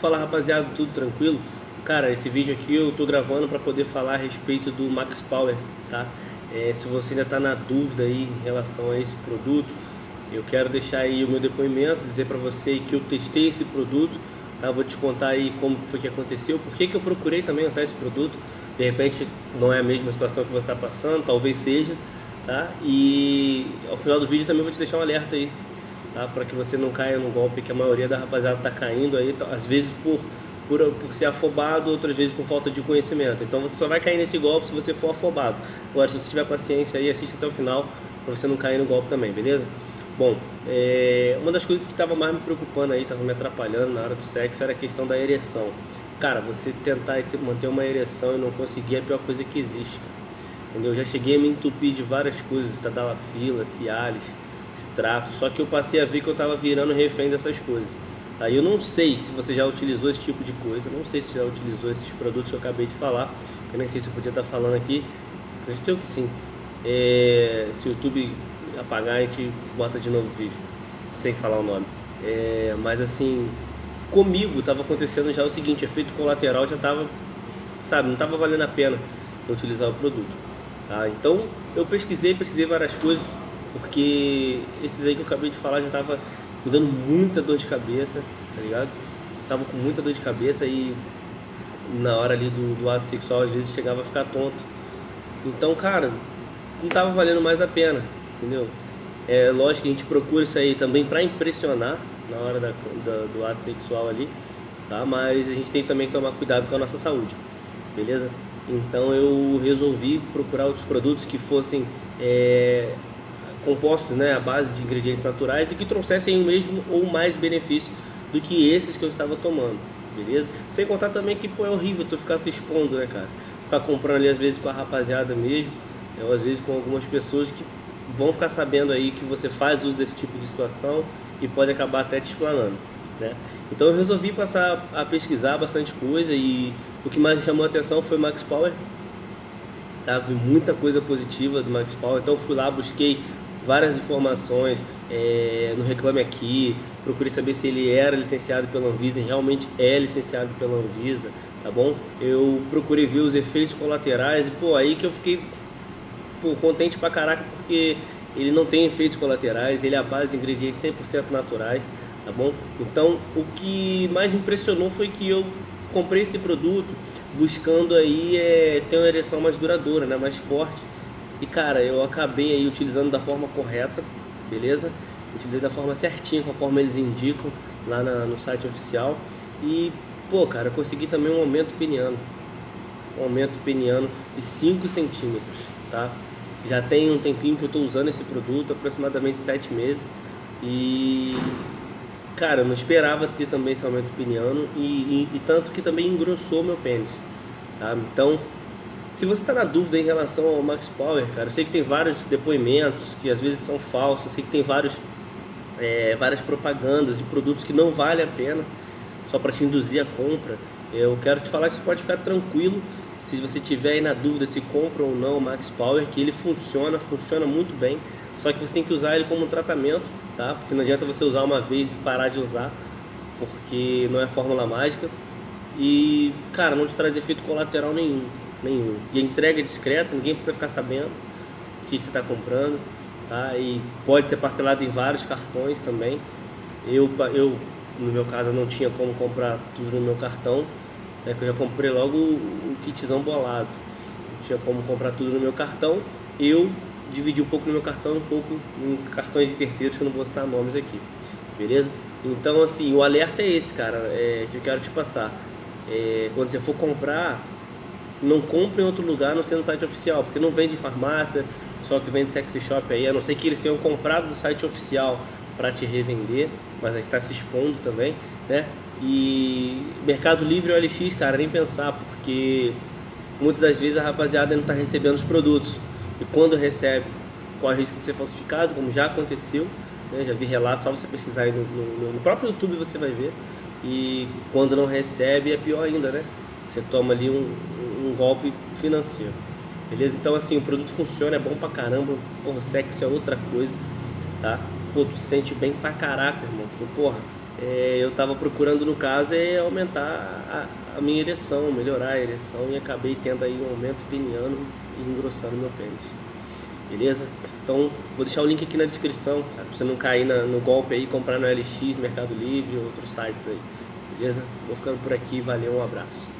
Fala rapaziada, tudo tranquilo? Cara, esse vídeo aqui eu tô gravando para poder falar a respeito do Max Power, tá? É, se você ainda está na dúvida aí em relação a esse produto, eu quero deixar aí o meu depoimento, dizer para você que eu testei esse produto, tá? Vou te contar aí como foi que aconteceu, por que, que eu procurei também usar esse produto. De repente não é a mesma situação que você está passando, talvez seja, tá? E ao final do vídeo também vou te deixar um alerta aí, tá? Para que você não caia no golpe que a maioria da rapaziada está caindo aí, às vezes por por, por ser afobado, outras vezes por falta de conhecimento. Então você só vai cair nesse golpe se você for afobado. Agora, se você tiver paciência aí, assiste até o final para você não cair no golpe também, beleza? Bom, é, uma das coisas que estava mais me preocupando aí, estava me atrapalhando na hora do sexo, era a questão da ereção. Cara, você tentar manter uma ereção e não conseguir é a pior coisa que existe. Entendeu? Eu já cheguei a me entupir de várias coisas, tadalafila, cialis, citrato, só que eu passei a ver que eu estava virando refém dessas coisas. Aí eu não sei se você já utilizou esse tipo de coisa, não sei se já utilizou esses produtos que eu acabei de falar, que nem sei se eu podia estar falando aqui, acredito que sim. É, se o YouTube apagar, a gente bota de novo o vídeo, sem falar o nome. É, mas assim, comigo estava acontecendo já o seguinte, efeito colateral já estava, sabe, não estava valendo a pena utilizar o produto. Tá? Então eu pesquisei, pesquisei várias coisas, porque esses aí que eu acabei de falar já estava me dando muita dor de cabeça, tá ligado? Tava com muita dor de cabeça e na hora ali do, do ato sexual às vezes chegava a ficar tonto. Então, cara, não tava valendo mais a pena, entendeu? É lógico que a gente procura isso aí também para impressionar na hora da, da, do ato sexual ali, tá? Mas a gente tem também que tomar cuidado com a nossa saúde, beleza? Então eu resolvi procurar outros produtos que fossem é, compostos né, à base de ingredientes naturais e que trouxessem o mesmo ou mais benefício do que esses que eu estava tomando, beleza? Sem contar também que pô, é horrível tu ficar se expondo, né, cara? Ficar comprando ali às vezes com a rapaziada mesmo, né, ou às vezes com algumas pessoas que vão ficar sabendo aí que você faz uso desse tipo de situação e pode acabar até te explanando, né? Então eu resolvi passar a pesquisar bastante coisa e o que mais chamou a atenção foi Max Power, tá? Vi muita coisa positiva do Max Power, então fui lá, busquei várias informações é, no Reclame Aqui, procurei saber se ele era licenciado pela Anvisa, e realmente é licenciado pela Anvisa, tá bom? Eu procurei ver os efeitos colaterais e, pô, aí que eu fiquei pô, contente pra caraca, porque ele não tem efeitos colaterais, ele é a base de ingredientes 100% naturais, tá bom? Então, o que mais me impressionou foi que eu comprei esse produto buscando aí é, ter uma ereção mais duradoura, né, mais forte, e cara, eu acabei aí utilizando da forma correta, beleza? Utilizei da forma certinha, conforme eles indicam lá na, no site oficial. E, pô, cara, consegui também um aumento peniano. Um aumento peniano de 5 centímetros, tá? Já tem um tempinho que eu estou usando esse produto, aproximadamente 7 meses. E, cara, eu não esperava ter também esse aumento peniano e, e, e tanto que também engrossou meu pênis, tá? Então, se você está na dúvida em relação ao Max Power, cara, eu sei que tem vários depoimentos que às vezes são falsos, eu sei que tem vários, é, várias propagandas de produtos que não vale a pena só para te induzir a compra. Eu quero te falar que você pode ficar tranquilo se você tiver aí na dúvida se compra ou não o Max Power, que ele funciona, funciona muito bem, só que você tem que usar ele como um tratamento, tá? Porque não adianta você usar uma vez e parar de usar, porque não é fórmula mágica. E, cara, não te traz efeito colateral nenhum nenhum. E a entrega é discreta, ninguém precisa ficar sabendo o que, você está comprando, tá? E pode ser parcelado em vários cartões também. Eu, eu no meu caso, não tinha como comprar tudo no meu cartão, né, que eu já comprei logo o, kitzão bolado. Não tinha como comprar tudo no meu cartão. Eu dividi um pouco no meu cartão, um pouco em cartões de terceiros, que eu não vou citar nomes aqui, beleza? Então, assim, o alerta é esse, cara, é, que eu quero te passar. É, quando você for comprar, não compre em outro lugar não sendo site oficial, porque não vende farmácia, só que vende sexy shop aí, a não ser que eles tenham comprado do site oficial para te revender, mas aí está se expondo também, né? E Mercado Livre e OLX, cara, nem pensar, porque muitas das vezes a rapaziada não está recebendo os produtos. E quando recebe, corre risco de ser falsificado, como já aconteceu, né? já vi relatos, só você pesquisar aí no, no, no próprio YouTube você vai ver. E quando não recebe é pior ainda, né? Você toma ali um golpe financeiro. Beleza? Então assim, o produto funciona, é bom pra caramba, porra, sexo é outra coisa, tá? Pô, tu sente bem pra caraca, irmão. Porque, porra, é, eu estava procurando no caso é aumentar a, a, minha ereção, melhorar a ereção e acabei tendo aí um aumento peniano e engrossando meu pênis. Beleza? Então vou deixar o link aqui na descrição, para você não cair na, no golpe aí, comprar no LX, Mercado Livre ou outros sites aí. Beleza? Vou ficando por aqui, valeu, um abraço.